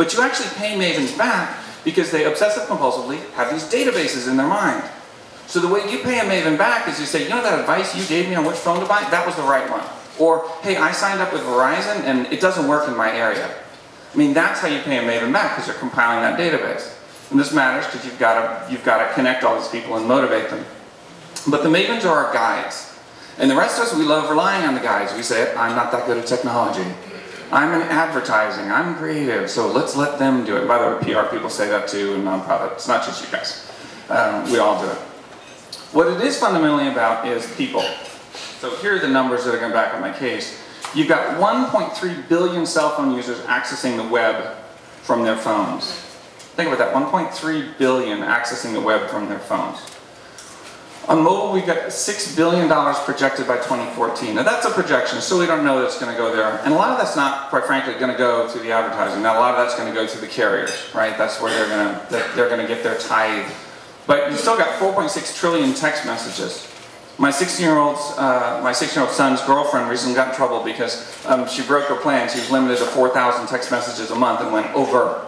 But you actually pay mavens back because they obsessive compulsively have these databases in their mind. So the way you pay a maven back is you say, you know that advice you gave me on which phone to buy? That was the right one. Or, hey, I signed up with Verizon and it doesn't work in my area. I mean, that's how you pay a maven back because you're compiling that database. And this matters because you've got to you've got to connect all these people and motivate them. But the mavens are our guides. And the rest of us, we love relying on the guides. We say, I'm not that good at technology. I'm in advertising, I'm creative, so let's let them do it. By the way, PR people say that too in nonprofit. It's not just you guys. Um, we all do it. What it is fundamentally about is people. So here are the numbers that are going to back up my case. You've got 1.3 billion cell phone users accessing the web from their phones. Think about that, 1.3 billion accessing the web from their phones. On mobile, we've got $6 billion projected by 2014. Now that's a projection, so we don't know that's going to go there. And a lot of that's not, quite frankly, going to go to the advertising. Now a lot of that's going to go to the carriers, right? That's where they're going to, they're going to get their tithe. But you still got 4.6 trillion text messages. My 16-year-old uh, my 16-year-old son's girlfriend recently got in trouble because um, she broke her plan. She was limited to 4,000 text messages a month and went over.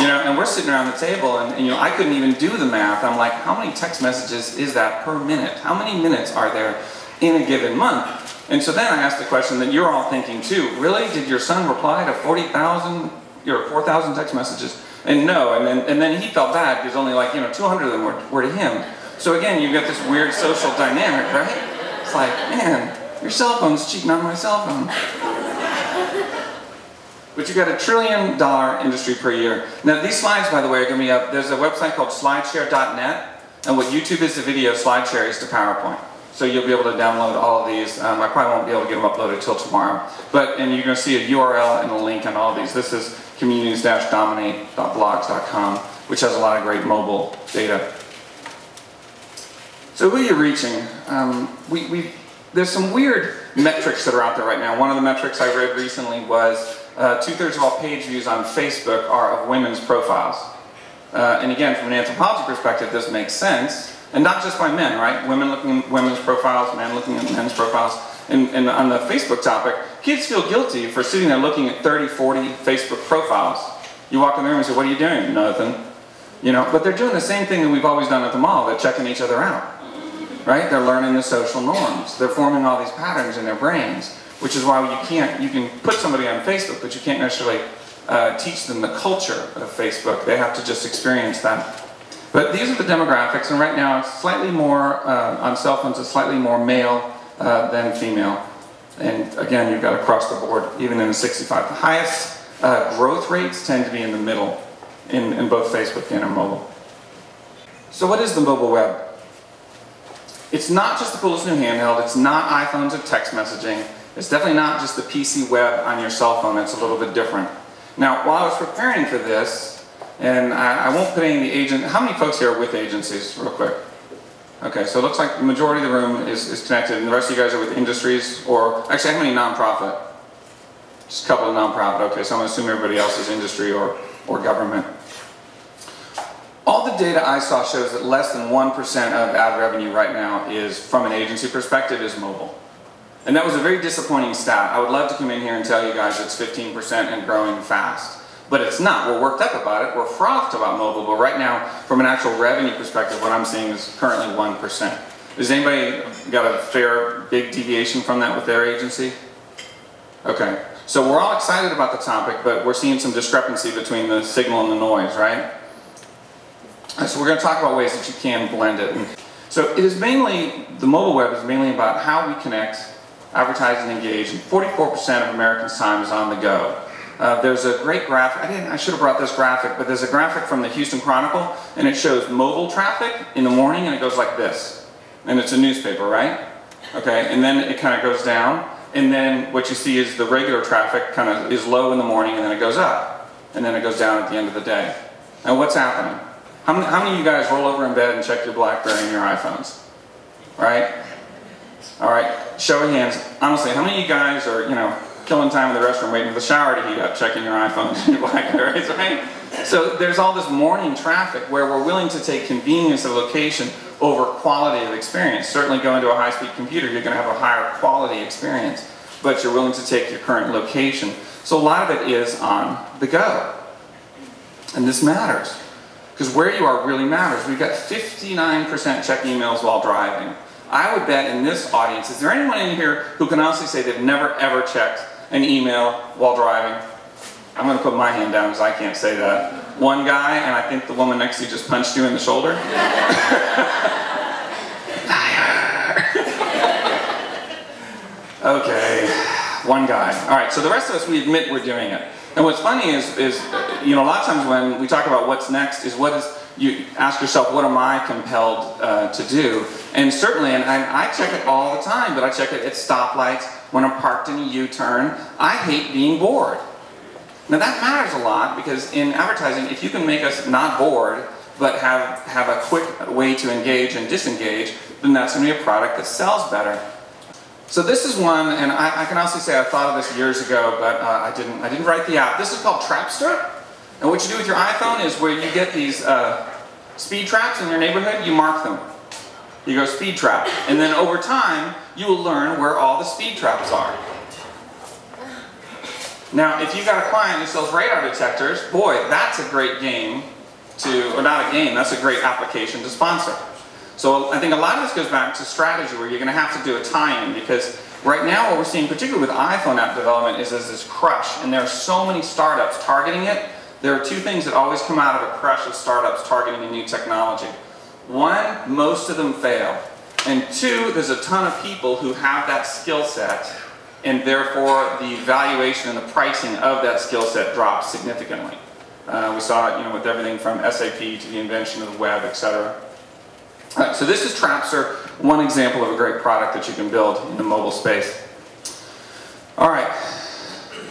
You know, and we're sitting around the table and, and, you know, I couldn't even do the math. I'm like, how many text messages is that per minute? How many minutes are there in a given month? And so then I asked the question that you're all thinking too. Really? Did your son reply to 40,000, or 4,000 text messages? And no, and then, and then he felt bad because only like, you know, 200 of them were, were to him. So again, you've got this weird social dynamic, right? It's like, man, your cell phone's cheating on my cell phone. But you've got a trillion dollar industry per year. Now these slides, by the way, are going to be up. There's a website called slideshare.net, and what YouTube is to video, SlideShare is to PowerPoint. So you'll be able to download all of these. Um, I probably won't be able to get them uploaded till tomorrow. But, and you're going to see a URL and a link on all these. This is communities-dominate.blogs.com, which has a lot of great mobile data. So who are you reaching? Um, we, we, there's some weird metrics that are out there right now. One of the metrics I read recently was uh, two-thirds of all page views on Facebook are of women's profiles. Uh, and again, from an anthropology perspective, this makes sense. And not just by men, right? Women looking at women's profiles, men looking at men's profiles. And, and on the Facebook topic, kids feel guilty for sitting there looking at 30, 40 Facebook profiles. You walk in the room and say, what are you doing? Nothing. You know, but they're doing the same thing that we've always done at the mall. They're checking each other out. Right? They're learning the social norms. They're forming all these patterns in their brains, which is why you can't, you can put somebody on Facebook, but you can't necessarily uh, teach them the culture of Facebook. They have to just experience that. But these are the demographics, and right now it's slightly more, uh, on cell phones, it's slightly more male uh, than female. And again, you've got across the board, even in the 65. The highest uh, growth rates tend to be in the middle, in, in both Facebook and in mobile. So what is the mobile web? It's not just the coolest new handheld, it's not iPhones or text messaging, it's definitely not just the PC web on your cell phone, it's a little bit different. Now, while I was preparing for this, and I, I, won't put any of the agent, how many folks here are with agencies, real quick? Okay, so it looks like the majority of the room is, is connected, and the rest of you guys are with industries, or actually how many nonprofit? Just a couple of nonprofit, okay, so I'm to assume everybody else is industry or, or government. All the data I saw shows that less than 1% of ad revenue right now is, from an agency perspective, is mobile. And that was a very disappointing stat. I would love to come in here and tell you guys it's 15% and growing fast. But it's not. We're worked up about it. We're frothed about mobile. But right now, from an actual revenue perspective, what I'm seeing is currently 1%. Has anybody got a fair, big deviation from that with their agency? Okay. So we're all excited about the topic, but we're seeing some discrepancy between the signal and the noise, right? So we're going to talk about ways that you can blend it. So it is mainly, the mobile web is mainly about how we connect, advertise, and engage. And 44% of Americans' time is on the go. Uh, there's a great graphic, I, didn't, I should have brought this graphic, but there's a graphic from the Houston Chronicle and it shows mobile traffic in the morning and it goes like this. And it's a newspaper, right? Okay, and then it kind of goes down and then what you see is the regular traffic kind of is low in the morning and then it goes up. And then it goes down at the end of the day. Now what's happening? How many, how many of you guys roll over in bed and check your BlackBerry and your iPhones? Right? Alright, show of hands. Honestly, how many of you guys are, you know, killing time in the restroom waiting for the shower to heat up, checking your iPhone and your Blackberries, right? So there's all this morning traffic where we're willing to take convenience of location over quality of experience. Certainly going to a high-speed computer, you're going to have a higher quality experience. but you're willing to take your current location. So a lot of it is on the go. And this matters. Because where you are really matters. We've got 59% check emails while driving. I would bet in this audience, is there anyone in here who can honestly say they've never ever checked an email while driving? I'm going to put my hand down because I can't say that. One guy, and I think the woman next to you just punched you in the shoulder. okay, one guy. All right, so the rest of us, we admit we're doing it. And what's funny is, is, you know, a lot of times when we talk about what's next is what is, you ask yourself, what am I compelled uh, to do? And certainly, and I, I check it all the time, but I check it at stoplights, when I'm parked in a U-turn. I hate being bored. Now that matters a lot because in advertising, if you can make us not bored, but have, have a quick way to engage and disengage, then that's to be a product that sells better. So this is one, and I, I can also say I thought of this years ago, but uh, I, didn't, I didn't write the app. This is called Trapster. And what you do with your iPhone is where you get these uh, speed traps in your neighborhood, you mark them. You go speed trap. And then over time, you will learn where all the speed traps are. Now, if you've got a client who sells radar detectors, boy, that's a great game to, or not a game, that's a great application to sponsor. So I think a lot of this goes back to strategy where you're going to have to do a tie-in because right now what we're seeing, particularly with iPhone app development, is there's this crush and there are so many startups targeting it. There are two things that always come out of a crush of startups targeting a new technology. One, most of them fail. And two, there's a ton of people who have that skill set and therefore the valuation and the pricing of that skill set drops significantly. Uh, we saw it you know, with everything from SAP to the invention of the web, etc. Right, so this is Trapster, one example of a great product that you can build in the mobile space. All right,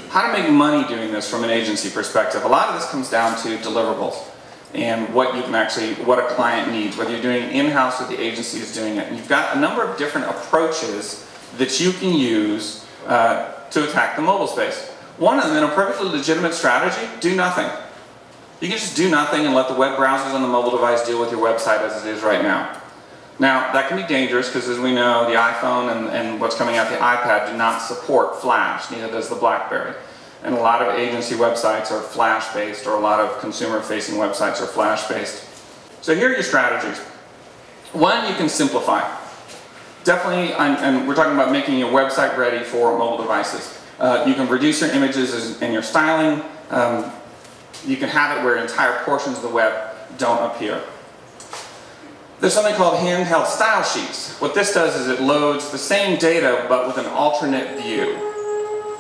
how to make money doing this from an agency perspective. A lot of this comes down to deliverables and what you can actually, what a client needs, whether you're doing in-house or the agency is doing it. And you've got a number of different approaches that you can use uh, to attack the mobile space. One of them, in a perfectly legitimate strategy, do nothing. You can just do nothing and let the web browsers on the mobile device deal with your website as it is right now. Now, that can be dangerous because as we know, the iPhone and, and what's coming out the iPad do not support Flash, neither does the BlackBerry. And a lot of agency websites are Flash-based or a lot of consumer-facing websites are Flash-based. So here are your strategies. One, you can simplify. Definitely, and we're talking about making your website ready for mobile devices. Uh, you can reduce your images and your styling. Um, you can have it where entire portions of the web don't appear. There's something called handheld style sheets. What this does is it loads the same data but with an alternate view.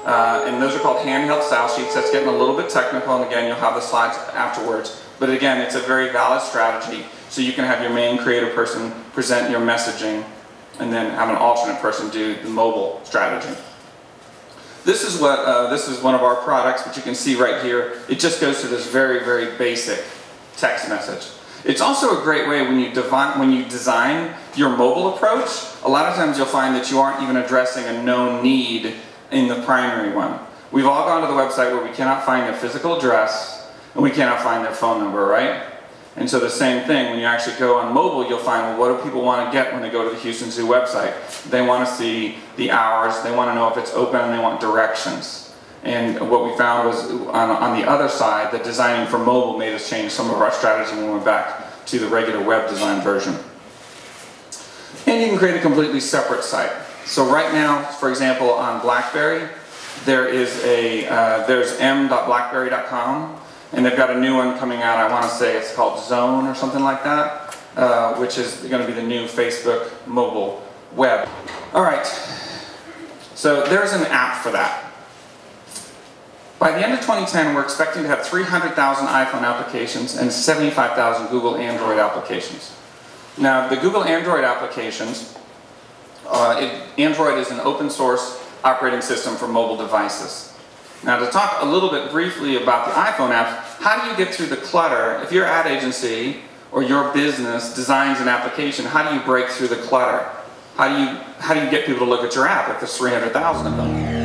Uh, and those are called handheld style sheets. That's getting a little bit technical and again you'll have the slides afterwards. But again, it's a very valid strategy so you can have your main creative person present your messaging and then have an alternate person do the mobile strategy. This is what uh, this is one of our products, which you can see right here. It just goes to this very, very basic text message. It's also a great way when you, when you design your mobile approach, a lot of times you'll find that you aren't even addressing a known need in the primary one. We've all gone to the website where we cannot find their physical address and we cannot find their phone number, right? And so the same thing, when you actually go on mobile, you'll find, well, what do people want to get when they go to the Houston Zoo website? They want to see the hours, they want to know if it's open, and they want directions. And what we found was, on, on the other side, that designing for mobile made us change some of our strategy when we went back to the regular web design version. And you can create a completely separate site. So right now, for example, on BlackBerry, there is a, uh, there's m.blackberry.com and they've got a new one coming out, I want to say it's called Zone or something like that, uh, which is going to be the new Facebook mobile web. All right, so there's an app for that. By the end of 2010, we're expecting to have 300,000 iPhone applications and 75,000 Google Android applications. Now, the Google Android applications, uh, it, Android is an open source operating system for mobile devices. Now to talk a little bit briefly about the iPhone apps, how do you get through the clutter? If your ad agency or your business designs an application, how do you break through the clutter? How do you, how do you get people to look at your app if there's 300,000 of them?